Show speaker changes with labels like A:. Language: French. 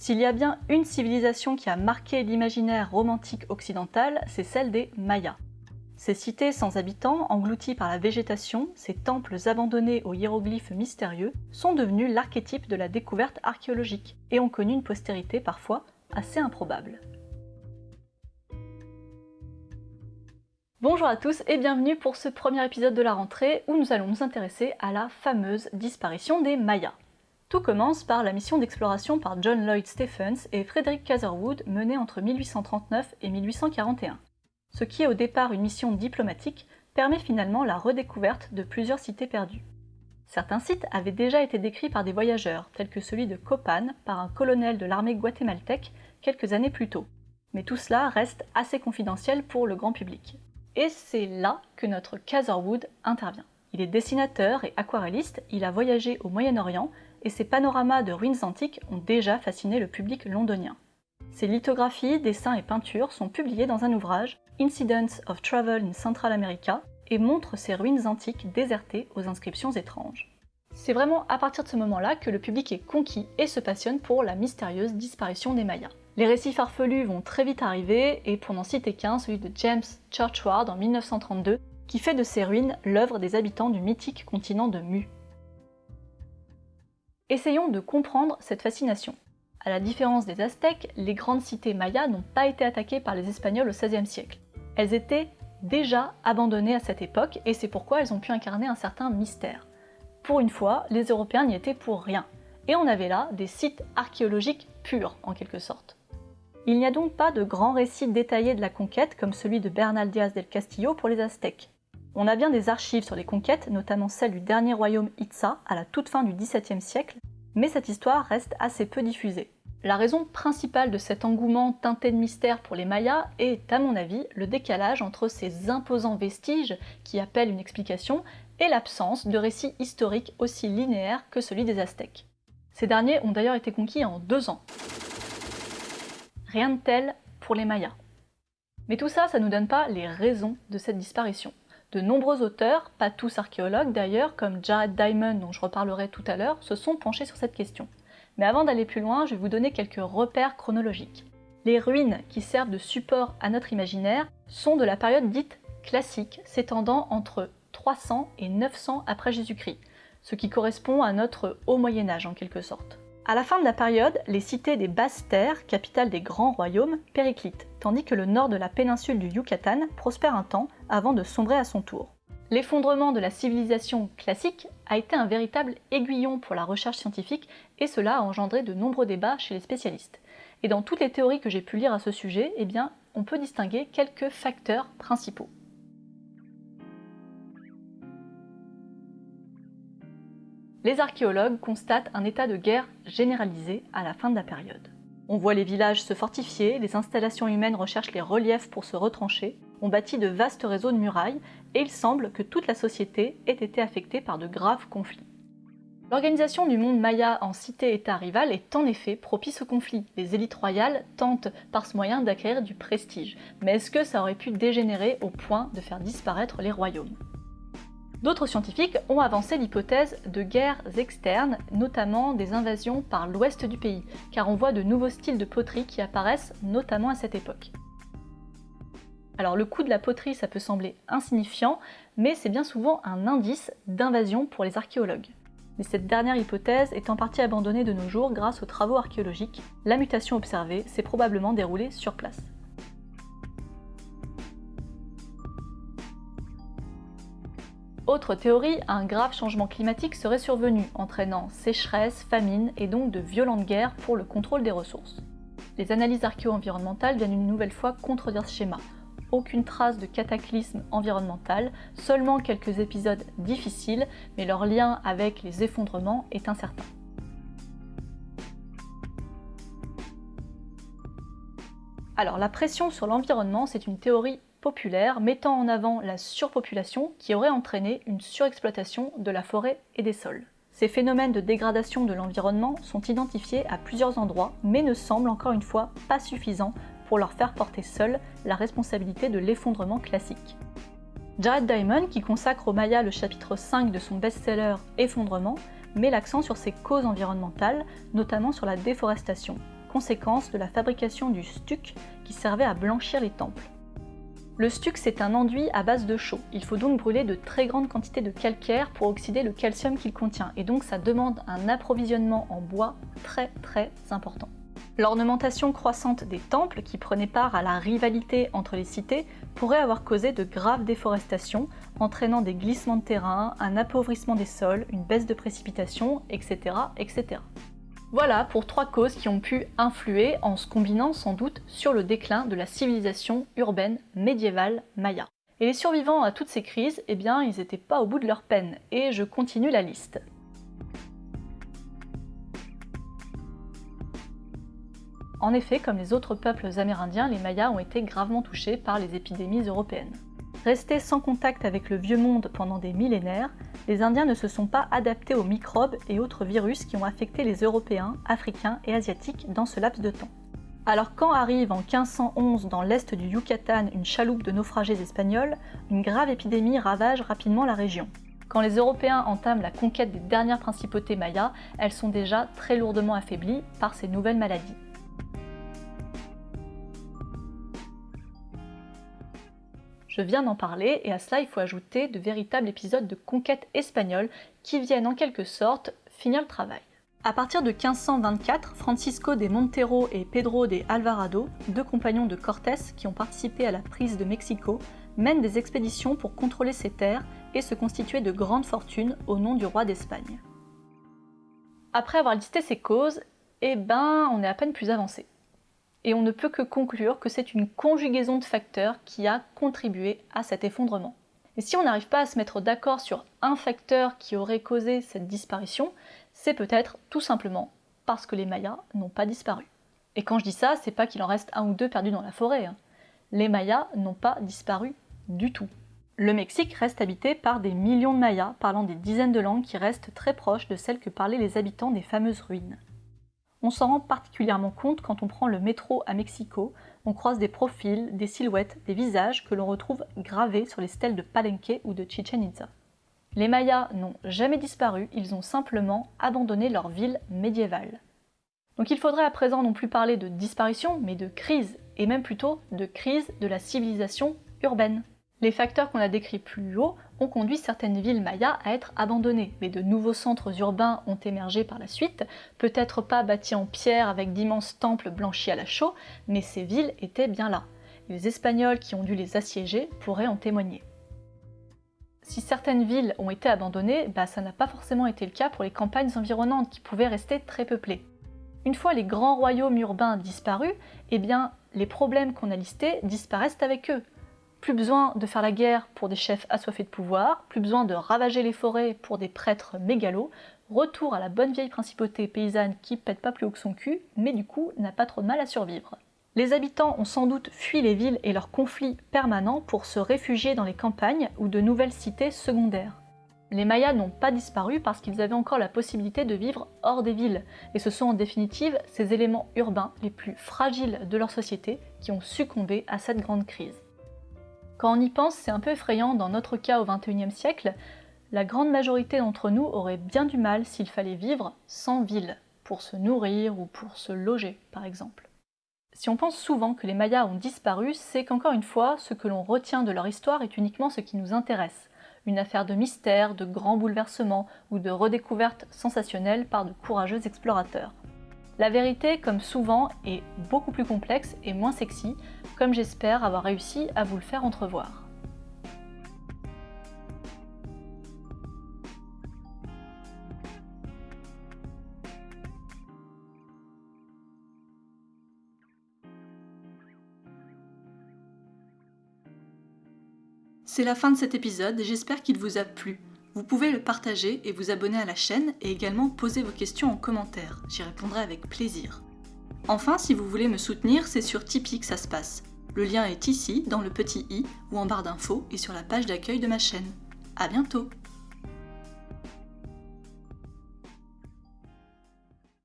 A: S'il y a bien une civilisation qui a marqué l'imaginaire romantique occidental, c'est celle des Mayas. Ces cités sans habitants, englouties par la végétation, ces temples abandonnés aux hiéroglyphes mystérieux, sont devenus l'archétype de la découverte archéologique et ont connu une postérité parfois assez improbable. Bonjour à tous et bienvenue pour ce premier épisode de la rentrée où nous allons nous intéresser à la fameuse disparition des Mayas. Tout commence par la mission d'exploration par John Lloyd Stephens et Frederick Catherwood menée entre 1839 et 1841. Ce qui est au départ une mission diplomatique permet finalement la redécouverte de plusieurs cités perdues. Certains sites avaient déjà été décrits par des voyageurs, tels que celui de Copan par un colonel de l'armée guatémaltèque quelques années plus tôt. Mais tout cela reste assez confidentiel pour le grand public. Et c'est là que notre Catherwood intervient. Il est dessinateur et aquarelliste, il a voyagé au Moyen-Orient et ses panoramas de ruines antiques ont déjà fasciné le public londonien. Ses lithographies, dessins et peintures sont publiés dans un ouvrage, Incidents of Travel in Central America, et montrent ces ruines antiques désertées aux inscriptions étranges. C'est vraiment à partir de ce moment-là que le public est conquis et se passionne pour la mystérieuse disparition des Mayas. Les récits farfelus vont très vite arriver, et pour n'en citer qu'un, celui de James Churchward en 1932, qui fait de ces ruines l'œuvre des habitants du mythique continent de Mu. Essayons de comprendre cette fascination. À la différence des Aztèques, les grandes cités mayas n'ont pas été attaquées par les Espagnols au XVIe siècle. Elles étaient déjà abandonnées à cette époque et c'est pourquoi elles ont pu incarner un certain mystère. Pour une fois, les Européens n'y étaient pour rien. Et on avait là des sites archéologiques purs, en quelque sorte. Il n'y a donc pas de grand récit détaillé de la conquête comme celui de Bernal Díaz del Castillo pour les Aztèques. On a bien des archives sur les conquêtes, notamment celle du dernier royaume Itza à la toute fin du XVIIe siècle, mais cette histoire reste assez peu diffusée. La raison principale de cet engouement teinté de mystère pour les Mayas est, à mon avis, le décalage entre ces imposants vestiges qui appellent une explication et l'absence de récits historiques aussi linéaires que celui des Aztèques. Ces derniers ont d'ailleurs été conquis en deux ans. Rien de tel pour les Mayas. Mais tout ça, ça ne nous donne pas les raisons de cette disparition. De nombreux auteurs, pas tous archéologues d'ailleurs, comme Jared Diamond dont je reparlerai tout à l'heure, se sont penchés sur cette question. Mais avant d'aller plus loin, je vais vous donner quelques repères chronologiques. Les ruines qui servent de support à notre imaginaire sont de la période dite classique, s'étendant entre 300 et 900 après Jésus-Christ, ce qui correspond à notre haut Moyen Âge en quelque sorte. À la fin de la période, les cités des basses terres, capitales des grands royaumes, périclitent, tandis que le nord de la péninsule du Yucatan prospère un temps avant de sombrer à son tour. L'effondrement de la civilisation classique a été un véritable aiguillon pour la recherche scientifique et cela a engendré de nombreux débats chez les spécialistes. Et dans toutes les théories que j'ai pu lire à ce sujet, eh on peut distinguer quelques facteurs principaux. les archéologues constatent un état de guerre généralisé à la fin de la période. On voit les villages se fortifier, les installations humaines recherchent les reliefs pour se retrancher, on bâtit de vastes réseaux de murailles, et il semble que toute la société ait été affectée par de graves conflits. L'organisation du monde maya en cité-état rival est en effet propice aux conflits. Les élites royales tentent par ce moyen d'acquérir du prestige. Mais est-ce que ça aurait pu dégénérer au point de faire disparaître les royaumes? D'autres scientifiques ont avancé l'hypothèse de guerres externes, notamment des invasions par l'ouest du pays, car on voit de nouveaux styles de poterie qui apparaissent notamment à cette époque. Alors le coût de la poterie, ça peut sembler insignifiant, mais c'est bien souvent un indice d'invasion pour les archéologues. Mais cette dernière hypothèse est en partie abandonnée de nos jours grâce aux travaux archéologiques. La mutation observée s'est probablement déroulée sur place. Autre théorie, un grave changement climatique serait survenu, entraînant sécheresse, famine et donc de violentes guerres pour le contrôle des ressources. Les analyses archéo-environnementales viennent une nouvelle fois contredire ce schéma. Aucune trace de cataclysme environnemental, seulement quelques épisodes difficiles, mais leur lien avec les effondrements est incertain. Alors la pression sur l'environnement, c'est une théorie populaire mettant en avant la surpopulation qui aurait entraîné une surexploitation de la forêt et des sols. Ces phénomènes de dégradation de l'environnement sont identifiés à plusieurs endroits, mais ne semblent encore une fois pas suffisants pour leur faire porter seul la responsabilité de l'effondrement classique. Jared Diamond, qui consacre au Maya le chapitre 5 de son best-seller Effondrement, met l'accent sur ses causes environnementales, notamment sur la déforestation. conséquence de la fabrication du stuc qui servait à blanchir les temples. Le stuc, c'est un enduit à base de chaux. Il faut donc brûler de très grandes quantités de calcaire pour oxyder le calcium qu'il contient, et donc ça demande un approvisionnement en bois très très important. L'ornementation croissante des temples, qui prenait part à la rivalité entre les cités, pourrait avoir causé de graves déforestations, entraînant des glissements de terrain, un appauvrissement des sols, une baisse de précipitations, etc. etc. Voilà pour trois causes qui ont pu influer en se combinant sans doute sur le déclin de la civilisation urbaine médiévale maya. Et les survivants à toutes ces crises, eh bien, ils n'étaient pas au bout de leur peine, et je continue la liste. En effet, comme les autres peuples amérindiens, les Mayas ont été gravement touchés par les épidémies européennes. Restés sans contact avec le vieux monde pendant des millénaires, les Indiens ne se sont pas adaptés aux microbes et autres virus qui ont affecté les Européens, Africains et Asiatiques dans ce laps de temps. Alors quand arrive en 1511 dans l'est du Yucatan une chaloupe de naufragés espagnols, une grave épidémie ravage rapidement la région. Quand les Européens entament la conquête des dernières principautés mayas, elles sont déjà très lourdement affaiblies par ces nouvelles maladies. Je viens d'en parler et à cela il faut ajouter de véritables épisodes de conquête espagnole qui viennent en quelque sorte finir le travail. À partir de 1524, Francisco de Montero et Pedro de Alvarado, deux compagnons de Cortés qui ont participé à la prise de Mexico, mènent des expéditions pour contrôler ces terres et se constituer de grandes fortunes au nom du roi d'Espagne. Après avoir listé ces causes, eh ben on est à peine plus avancé et on ne peut que conclure que c'est une conjugaison de facteurs qui a contribué à cet effondrement. Et si on n'arrive pas à se mettre d'accord sur un facteur qui aurait causé cette disparition, c'est peut-être tout simplement parce que les Mayas n'ont pas disparu. Et quand je dis ça, c'est pas qu'il en reste un ou deux perdus dans la forêt. Hein. Les Mayas n'ont pas disparu du tout. Le Mexique reste habité par des millions de Mayas parlant des dizaines de langues qui restent très proches de celles que parlaient les habitants des fameuses ruines. On s'en rend particulièrement compte quand on prend le métro à Mexico, on croise des profils, des silhouettes, des visages que l'on retrouve gravés sur les stèles de Palenque ou de Chichen Itza. Les Mayas n'ont jamais disparu, ils ont simplement abandonné leur ville médiévale. Donc il faudrait à présent non plus parler de disparition, mais de crise, et même plutôt de crise de la civilisation urbaine. Les facteurs qu'on a décrits plus haut ont conduit certaines villes mayas à être abandonnées, mais de nouveaux centres urbains ont émergé par la suite, peut-être pas bâtis en pierre avec d'immenses temples blanchis à la chaux, mais ces villes étaient bien là. Les Espagnols qui ont dû les assiéger pourraient en témoigner. Si certaines villes ont été abandonnées, bah ça n'a pas forcément été le cas pour les campagnes environnantes qui pouvaient rester très peuplées. Une fois les grands royaumes urbains disparus, eh bien les problèmes qu'on a listés disparaissent avec eux. Plus besoin de faire la guerre pour des chefs assoiffés de pouvoir, plus besoin de ravager les forêts pour des prêtres mégalos, retour à la bonne vieille principauté paysanne qui pète pas plus haut que son cul, mais du coup n'a pas trop de mal à survivre. Les habitants ont sans doute fui les villes et leurs conflits permanents pour se réfugier dans les campagnes ou de nouvelles cités secondaires. Les Mayas n'ont pas disparu parce qu'ils avaient encore la possibilité de vivre hors des villes, et ce sont en définitive ces éléments urbains les plus fragiles de leur société qui ont succombé à cette grande crise. Quand on y pense, c'est un peu effrayant, dans notre cas au XXIe siècle, la grande majorité d'entre nous aurait bien du mal s'il fallait vivre sans ville, pour se nourrir ou pour se loger par exemple. Si on pense souvent que les Mayas ont disparu, c'est qu'encore une fois, ce que l'on retient de leur histoire est uniquement ce qui nous intéresse, une affaire de mystère, de grands bouleversements ou de redécouvertes sensationnelles par de courageux explorateurs. La vérité, comme souvent, est beaucoup plus complexe et moins sexy, comme j'espère avoir réussi à vous le faire entrevoir.
B: C'est la fin de cet épisode, j'espère qu'il vous a plu. Vous pouvez le partager et vous abonner à la chaîne et également poser vos questions en commentaire, j'y répondrai avec plaisir. Enfin, si vous voulez me soutenir, c'est sur Tipeee que ça se passe. Le lien est ici, dans le petit i, ou en barre d'infos, et sur la page d'accueil de ma chaîne. A bientôt